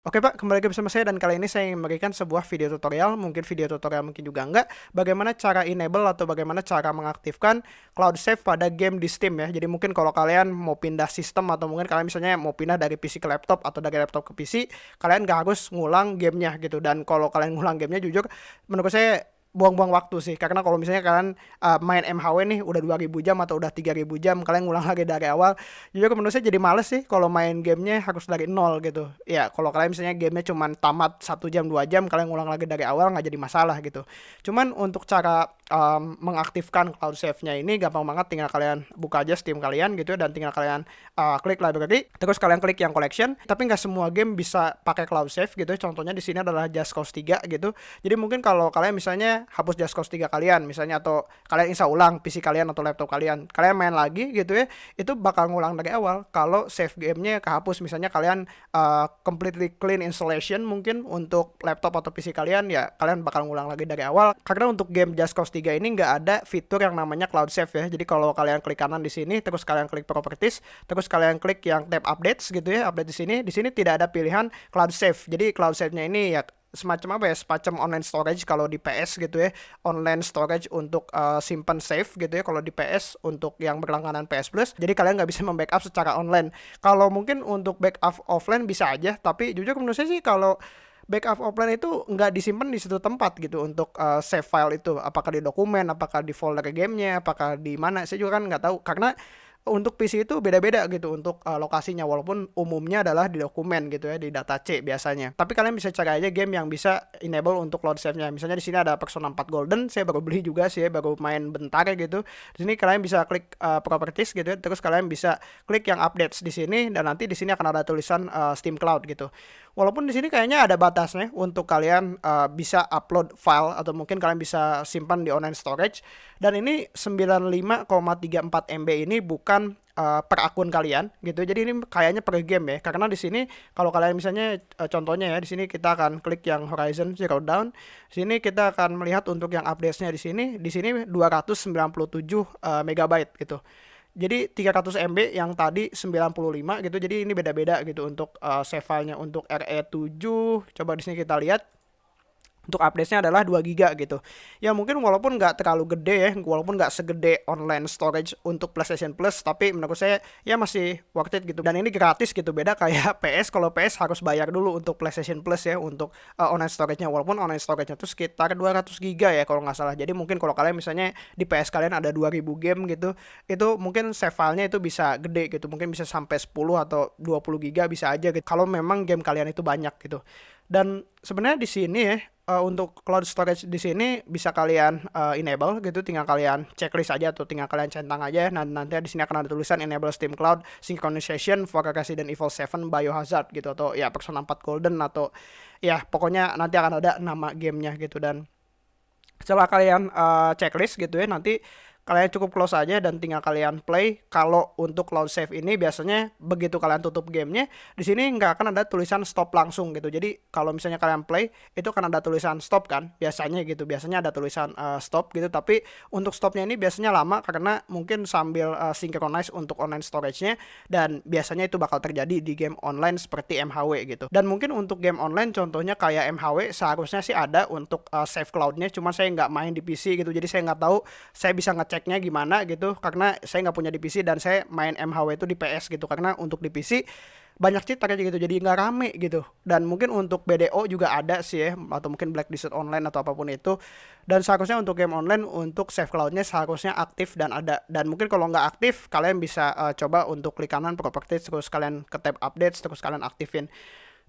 Oke Pak, kembali lagi bersama saya dan kali ini saya ingin memberikan sebuah video tutorial, mungkin video tutorial mungkin juga enggak, bagaimana cara enable atau bagaimana cara mengaktifkan cloud save pada game di Steam ya. Jadi mungkin kalau kalian mau pindah sistem atau mungkin kalian misalnya mau pindah dari PC ke laptop atau dari laptop ke PC, kalian gak harus ngulang gamenya gitu. Dan kalau kalian ngulang gamenya jujur, menurut saya buang-buang waktu sih. Karena kalau misalnya kalian uh, main MHW nih udah 2000 jam atau udah 3000 jam kalian ngulang lagi dari awal jujur menurut saya jadi males sih kalau main gamenya harus dari nol gitu. Ya kalau kalian misalnya gamenya cuma tamat satu jam dua jam kalian ngulang lagi dari awal nggak jadi masalah gitu. Cuman untuk cara um, mengaktifkan cloud save-nya ini gampang banget tinggal kalian buka aja Steam kalian gitu ya dan tinggal kalian uh, klik library terus kalian klik yang collection. Tapi nggak semua game bisa pakai cloud save gitu contohnya di sini adalah Just Cause 3 gitu. Jadi mungkin kalau kalian misalnya hapus Just Cause 3 kalian misalnya atau kalian install ulang PC kalian atau laptop kalian. Kalian main lagi gitu ya itu bakal ngulang dari awal kalau save gamenya kehapus. Misalnya kalian uh, completely clean installation mungkin untuk laptop atau PC kalian ya kalian bakal ngulang lagi dari awal. Karena untuk game Just Cause 3 ini nggak ada fitur yang namanya cloud save ya. Jadi kalau kalian klik kanan di sini terus kalian klik properties terus kalian klik yang tab updates gitu ya update di sini di sini tidak ada pilihan cloud save. Jadi cloud save-nya ini ya semacam apa ya semacam online storage kalau di PS gitu ya. Online storage untuk uh, simpan save gitu ya kalau di PS untuk yang berlangganan PS Plus. Jadi kalian nggak bisa membackup secara online. Kalau mungkin untuk backup offline bisa aja tapi jujur menurut saya sih kalau backup offline itu nggak disimpan di situ tempat gitu untuk uh, save file itu. Apakah di dokumen apakah di folder gamenya apakah di mana saya juga kan nggak tahu. Karena untuk PC itu beda-beda gitu untuk uh, lokasinya walaupun umumnya adalah di dokumen gitu ya di data C biasanya. Tapi kalian bisa cari aja game yang bisa enable untuk cloud save-nya. Misalnya di sini ada Persona 4 Golden, saya baru beli juga sih ya, baru main bentar ya gitu. Di sini kalian bisa klik uh, properties gitu ya, terus kalian bisa klik yang updates di sini dan nanti di sini akan ada tulisan uh, Steam Cloud gitu. Walaupun di sini kayaknya ada batasnya untuk kalian uh, bisa upload file atau mungkin kalian bisa simpan di online storage. Dan ini 95,34 MB ini bukan uh, per akun kalian gitu. Jadi ini kayaknya per game ya. Karena di sini kalau kalian misalnya uh, contohnya ya di sini kita akan klik yang Horizon Zero Dawn. Di sini kita akan melihat untuk yang update-nya di sini. Di sini 297 uh, megabyte gitu jadi 300 MB yang tadi 95 gitu jadi ini beda-beda gitu untuk uh, save filenya untuk RE7 coba di sini kita lihat untuk update-nya adalah 2 giga gitu. Ya mungkin walaupun nggak terlalu gede ya, walaupun nggak segede online storage untuk PlayStation Plus, tapi menurut saya ya masih worth it gitu. Dan ini gratis gitu, beda kayak PS. Kalau PS harus bayar dulu untuk PlayStation Plus ya untuk uh, online storage-nya. Walaupun online storage-nya itu sekitar 200 giga ya kalau nggak salah. Jadi mungkin kalau kalian misalnya di PS kalian ada 2000 game gitu, itu mungkin save file-nya itu bisa gede gitu. Mungkin bisa sampai 10 atau 20 giga bisa aja gitu. Kalau memang game kalian itu banyak gitu. Dan sebenarnya di sini ya uh, untuk cloud storage di sini bisa kalian uh, enable gitu tinggal kalian checklist aja atau tinggal kalian centang aja. Nah nanti di sini akan ada tulisan enable Steam Cloud synchronization for Resident Evil 7 Biohazard gitu atau ya Persona 4 Golden atau ya pokoknya nanti akan ada nama gamenya gitu. Dan setelah kalian uh, checklist gitu ya nanti kalian cukup close aja dan tinggal kalian play. Kalau untuk cloud save ini biasanya begitu kalian tutup gamenya, di sini nggak akan ada tulisan stop langsung gitu. Jadi kalau misalnya kalian play, itu akan ada tulisan stop kan, biasanya gitu. Biasanya ada tulisan uh, stop gitu. Tapi untuk stopnya ini biasanya lama karena mungkin sambil uh, synchronize untuk online storage-nya dan biasanya itu bakal terjadi di game online seperti MHW gitu. Dan mungkin untuk game online contohnya kayak MHW seharusnya sih ada untuk uh, save cloud-nya, cuma saya nggak main di PC gitu. Jadi saya nggak tahu saya bisa nge ngeceknya gimana gitu karena saya nggak punya di PC dan saya main MHW itu di PS gitu karena untuk di PC banyak cheat aja gitu jadi nggak rame gitu. Dan mungkin untuk BDO juga ada sih ya atau mungkin Black Desert Online atau apa pun itu. Dan seharusnya untuk game online untuk save cloudnya seharusnya aktif dan ada. Dan mungkin kalau nggak aktif kalian bisa uh, coba untuk klik kanan properties terus kalian ke tab updates terus kalian aktifin.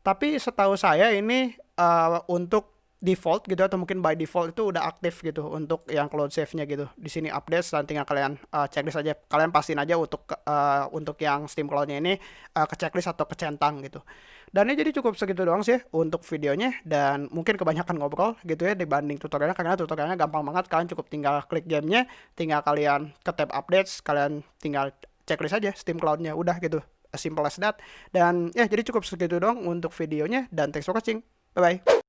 Tapi setahu saya ini uh, untuk default gitu atau mungkin by default itu udah aktif gitu untuk yang cloud save-nya gitu. Di sini update dan tinggal kalian uh, checklist aja. Kalian pastiin aja untuk uh, untuk yang Steam Cloud-nya ini uh, ke checklist atau ke centang gitu. Dan ini jadi cukup segitu doang sih untuk videonya dan mungkin kebanyakan ngobrol gitu ya dibanding tutorialnya karena tutorialnya gampang banget kalian cukup tinggal klik gamenya, tinggal kalian ke tab updates, kalian tinggal checklist aja Steam Cloud-nya udah gitu. As simple as that. Dan ya jadi cukup segitu doang untuk videonya dan thanks for watching. Bye bye.